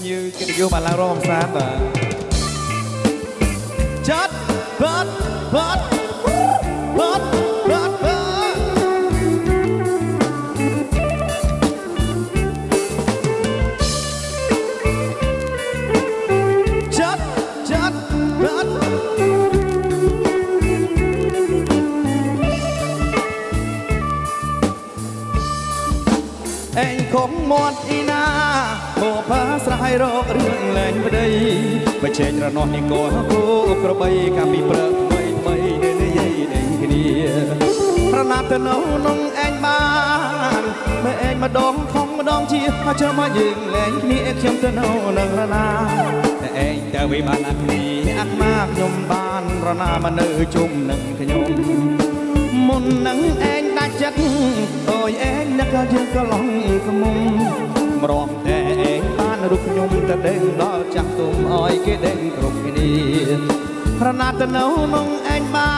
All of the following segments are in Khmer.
ភ្ញៀវកិត្តិយសបានឡើងរងកំសាន្តបាទចាត់បា ត់បាត់បាត់បាត់បាត់ចាត់ចាត់បាត់ឯងខំមាត់អ៊ីណាមកផាស្រ័យរករឿងលែងប្តីបច្ចេករនោះនេះក៏គោក្របីកាពីព្រឹកថ្មីថ្មីនេះនិយាយដេញគ្នាប្រណាប់ទៅនៅនងឯងបានមើឯងម្ដងខំម្ដងជាមកចាំមកយើងលែងគ្នាខ្ញុំទៅនៅនឹងរណាតែឯងទៅវិបានអាគ្នាអាត្មាខ្ញុំបានរណាមកនៅជុំនឹងខ្ញុំមុននឹងឯងដាច់ចិត្តអូយឯងនឹកយើងក៏ឡងក្មុំមរំតែឯងបាន រូបខ្ញុំទៅដេញដល់ចាស់ទុំអោយគេដេញគ្រប់គ្នាប្រណាត់ទៅនៅនងឯងបា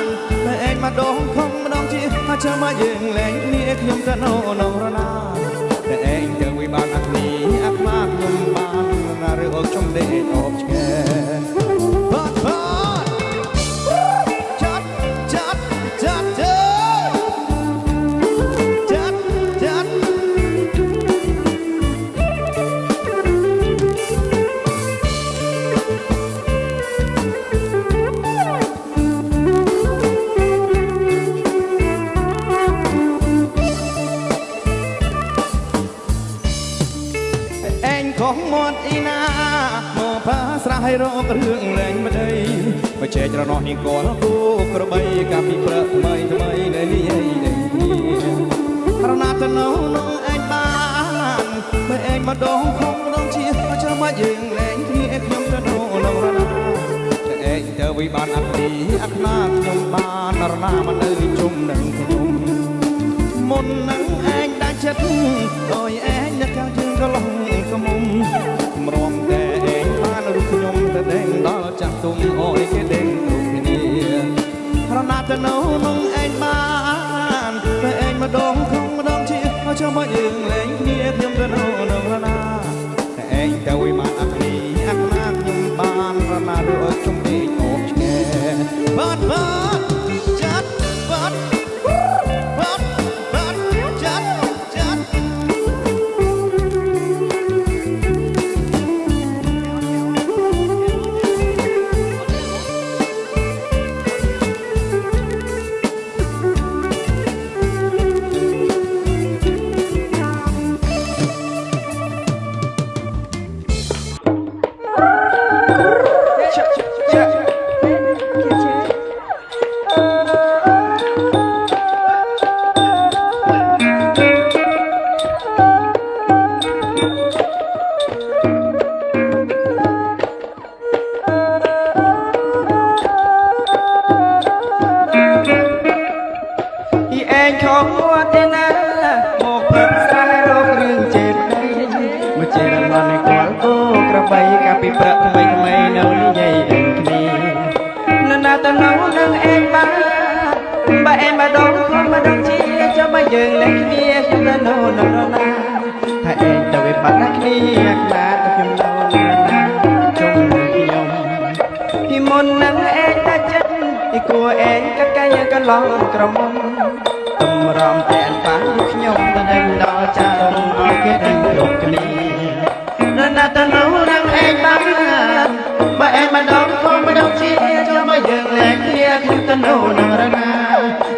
នតែឯងមកដងខំម្ដងជាមកចាំមកយើងលែងគ្នាខ្ញុំទៅនៅនងរណាតែឯងទៅវិបានអាគ្នាអាខ្មាខ្ញុំបានណាឬអោខ្ញុំដេញអបឆ្កែ ឯងខំមាត់អ៊ីណាមកផាស្រ័យរករឿងលែងម្ដីបច្ចេករនោះនេះក៏គូក្របីកាពីព្រឹកថ្មីថ្មីនៅនេះឯងនេះប្រណាត់ទៅនៅនឹងឯងបានបើឯងម្ដងខំម្ដងជាមកចាំមកយើងលែងគ្នាខ្ញុំទៅនៅនឹងរណាតែឯងទៅវិបានអាពីអាត្មាខ្ញុំបានរណាមកនៅជុំនឹងខ្ញុំមុននឹងឯងដាច់ចិត្តអើយឯងអ្នកខាងយើងក៏ឡងក្មុំមរំតែឯងបានរូបខ្ញុំទៅដេញដល់ចាស់ទុំអើយគេដេញគ្រប់គ្នាប្រណាត់ទៅនៅនឹងឯងបានតែឯងម្ដងខំម្ដងជាមកចាំមកយើងលែងគ្នាខ្ញុំទៅនៅនឹងរណាតែឯងទៅវិមានអគ្គីអាត្មាខ្ញុំបានរណាឬអើយខ្ញុំដេញអបឆ្កែបាត់បាត់ ខំមួតទេណាមកព្រឹកស្រែរករឿងចេតដីមកចេរឡនឯគាត់គោក្របីកាពីព្រឹកថ្មីថ្មីនៅនិយាយដឹងគ្នានៅណាទៅនៅនឹងឯងបានបើឯងមកដងខ្លួនមកដងជាចាំបើយើងលែងគ្នាខ្ញុំទៅនៅនឹងរណាថាឯងទៅវិបត្តិណាគ្នាខ្លាទៅខ្ញុំនៅនឹងណាជុំនឹងខ្ញុំពីមុននឹងឯងដាច់ចិត្តពីគួរឯងក៏កាយកន្លងក្រមុំទំ រំតែនបានខ្ញុំទៅដេញដល់ចារំឲ្យគេដេញគ្រប់គ្នានៅណាទៅនៅនឹងឯងបានបើឯងម្ដងក៏ម្ដងជាចាំមកយើងលែងគ្នាខ្ញុំទៅនៅនឹងរណា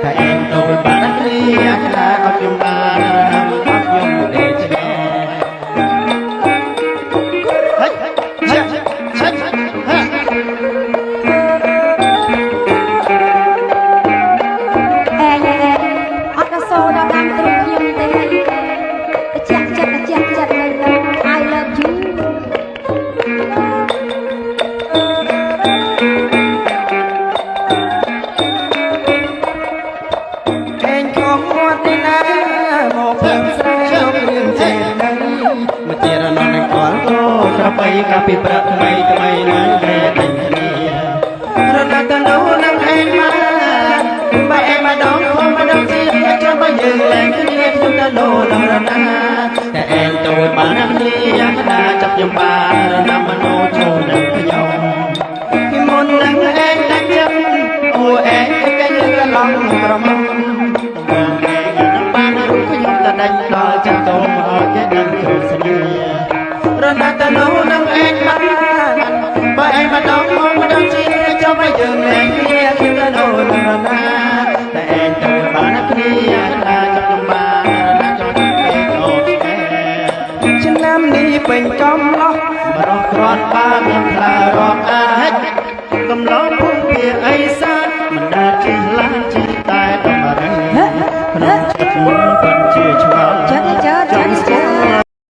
តែឯងទៅវិបត្តិគ្នាខ្លាអត់ខ្ញុំបាន មាត់ទេណាមកព្រមស្រែរករឿងចេតដីមកជារណននឹងគាត់គោក្របីកាពីព្រឹកថ្មីថ្មីនឹងគេដេញគ្នារណាទៅនោះនឹងឯងមកបើឯងមកដងខំមកដងជាចាំបើយើងលែងគ្នាខ្ញុំទៅនោះនឹងរណាតែឯងទៅធ្វើបានគ្នាយ៉ាងណាចាប់ខ្ញុំបានរណាំមនោ